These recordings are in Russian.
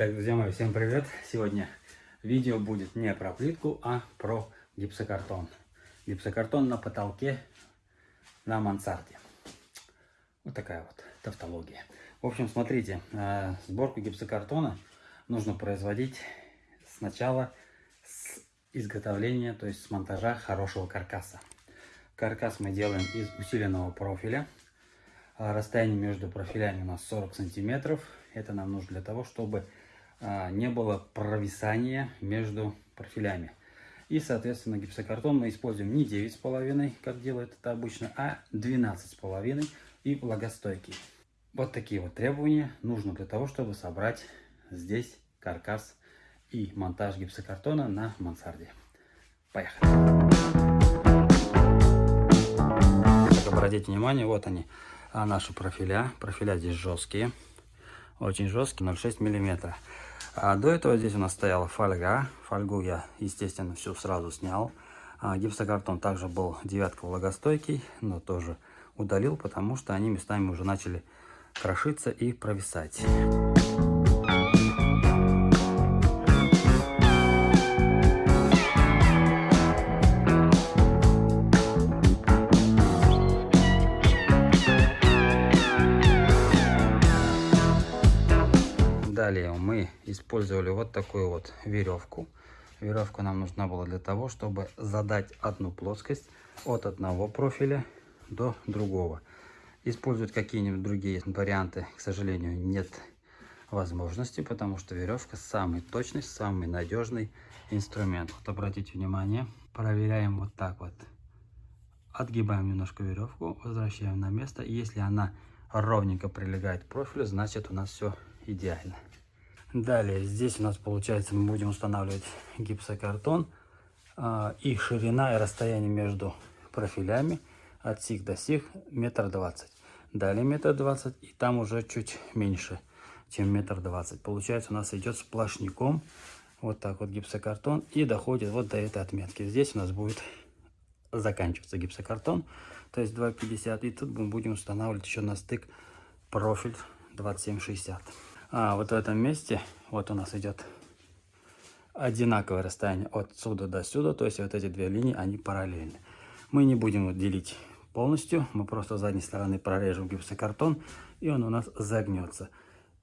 Так, друзья мои, всем привет! Сегодня видео будет не про плитку, а про гипсокартон. Гипсокартон на потолке на мансарде. Вот такая вот тавтология. В общем, смотрите, э, сборку гипсокартона нужно производить сначала с изготовления, то есть с монтажа хорошего каркаса. Каркас мы делаем из усиленного профиля. Расстояние между профилями у нас 40 сантиметров. Это нам нужно для того, чтобы не было провисания между профилями. И, соответственно, гипсокартон мы используем не 9,5, как делает это обычно, а 12,5 и влагостойкий. Вот такие вот требования нужно для того, чтобы собрать здесь каркас и монтаж гипсокартона на мансарде. Поехали! Обратите внимание, вот они, а наши профиля. Профиля здесь жесткие, очень жесткие, 0,6 миллиметра. А до этого здесь у нас стояла фольга. Фольгу я, естественно, всю сразу снял. А гипсокартон также был девятка влагостойкий, но тоже удалил, потому что они местами уже начали крошиться и провисать. Далее мы использовали вот такую вот веревку. Веревка нам нужна была для того, чтобы задать одну плоскость от одного профиля до другого. Использовать какие-нибудь другие варианты, к сожалению, нет возможности, потому что веревка самый точный, самый надежный инструмент. Вот обратите внимание, проверяем вот так вот. Отгибаем немножко веревку, возвращаем на место. Если она ровненько прилегает к профилю, значит у нас все идеально. Далее, здесь у нас получается мы будем устанавливать гипсокартон. А, и ширина и расстояние между профилями от сих до сих метр двадцать. Далее метр двадцать и там уже чуть меньше, чем метр двадцать. Получается у нас идет сплошняком вот так вот гипсокартон и доходит вот до этой отметки. Здесь у нас будет заканчиваться гипсокартон, то есть 2,50. И тут мы будем устанавливать еще на стык профиль 27,60. А вот в этом месте, вот у нас идет одинаковое расстояние от сюда до сюда, то есть вот эти две линии, они параллельны. Мы не будем делить полностью, мы просто с задней стороны прорежем гипсокартон, и он у нас загнется.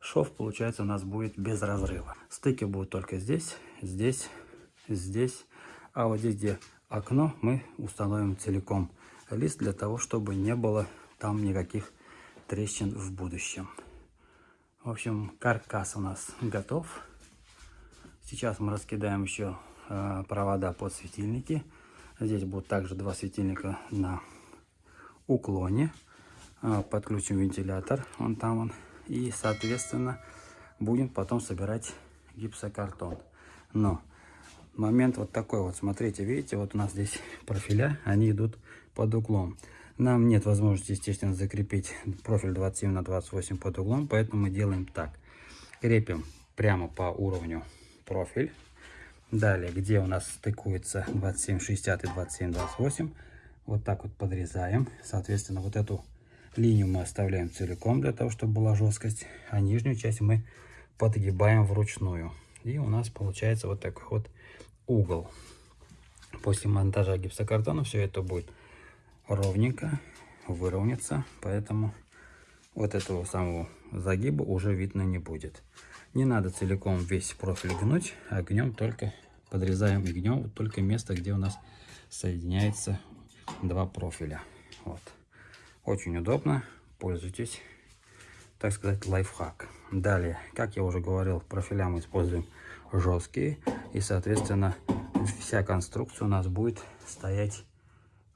Шов, получается, у нас будет без разрыва. Стыки будут только здесь, здесь, здесь, а вот здесь, где окно, мы установим целиком лист для того, чтобы не было там никаких трещин в будущем. В общем, каркас у нас готов. Сейчас мы раскидаем еще э, провода под светильники. Здесь будут также два светильника на уклоне. Э, подключим вентилятор, он там он. И, соответственно, будем потом собирать гипсокартон. Но момент вот такой вот, смотрите, видите, вот у нас здесь профиля, они идут под углом. Нам нет возможности, естественно, закрепить профиль 27 на 28 под углом, поэтому мы делаем так. Крепим прямо по уровню профиль. Далее, где у нас стыкуется 27,60 и 27,28, вот так вот подрезаем. Соответственно, вот эту линию мы оставляем целиком, для того, чтобы была жесткость, а нижнюю часть мы подгибаем вручную. И у нас получается вот такой вот угол. После монтажа гипсокартона все это будет ровненько выровняться, поэтому вот этого самого загиба уже видно не будет. Не надо целиком весь профиль гнуть, а гнем только, подрезаем и гнем вот только место, где у нас соединяется два профиля. Вот. Очень удобно, пользуйтесь, так сказать, лайфхак. Далее, как я уже говорил, профиля мы используем жесткие, и, соответственно, вся конструкция у нас будет стоять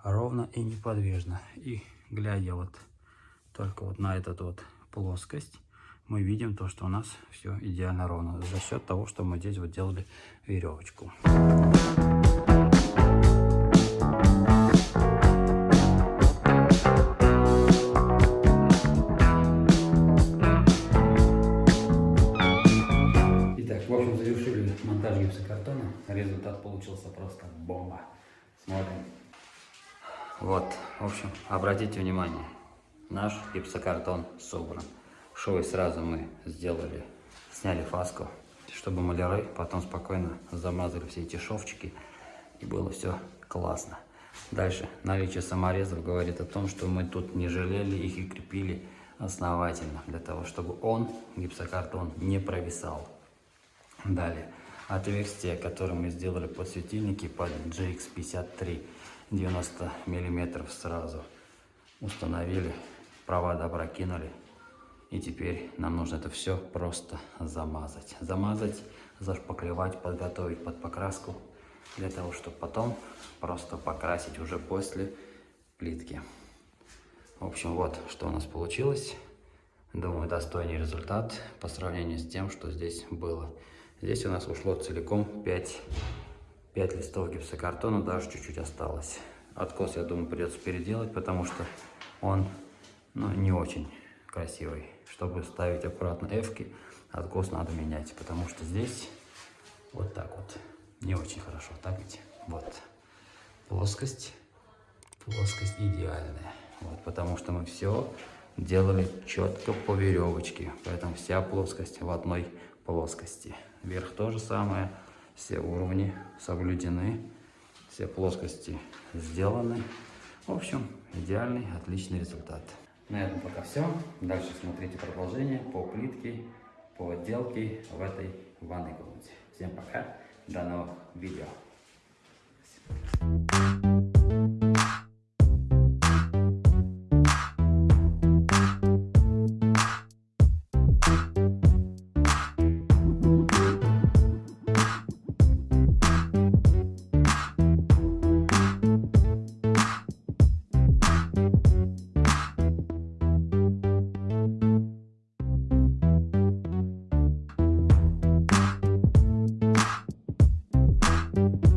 ровно и неподвижно. И глядя вот только вот на эту вот плоскость, мы видим то, что у нас все идеально ровно. За счет того, что мы здесь вот делали веревочку. Итак, в общем, завершили монтаж гипсокартона. Результат получился просто бомба. Смотрим. Вот, в общем, обратите внимание, наш гипсокартон собран. Швы сразу мы сделали, сняли фаску, чтобы маляры потом спокойно замазали все эти шовчики и было все классно. Дальше, наличие саморезов говорит о том, что мы тут не жалели их и крепили основательно, для того, чтобы он, гипсокартон, не провисал. Далее, отверстие, которое мы сделали под светильники под GX53, 90 миллиметров сразу установили, провода прокинули. И теперь нам нужно это все просто замазать. Замазать, зашпаклевать, подготовить под покраску, для того, чтобы потом просто покрасить уже после плитки. В общем, вот что у нас получилось. Думаю, достойный результат по сравнению с тем, что здесь было. Здесь у нас ушло целиком 5, 5 листов гипсокартона, даже чуть-чуть осталось. Откос, я думаю, придется переделать, потому что он ну, не очень красивый. Чтобы ставить аккуратно эвки, откос надо менять, потому что здесь вот так вот не очень хорошо, так ведь? Вот. Плоскость, плоскость идеальная. Вот, потому что мы все делали четко по веревочке, поэтому вся плоскость в одной плоскости. Вверх то же самое, все уровни соблюдены, все плоскости сделаны. В общем, идеальный, отличный результат. На этом пока все. Дальше смотрите продолжение по плитке, по отделке в этой ванной комнате. Всем пока, до новых видео. you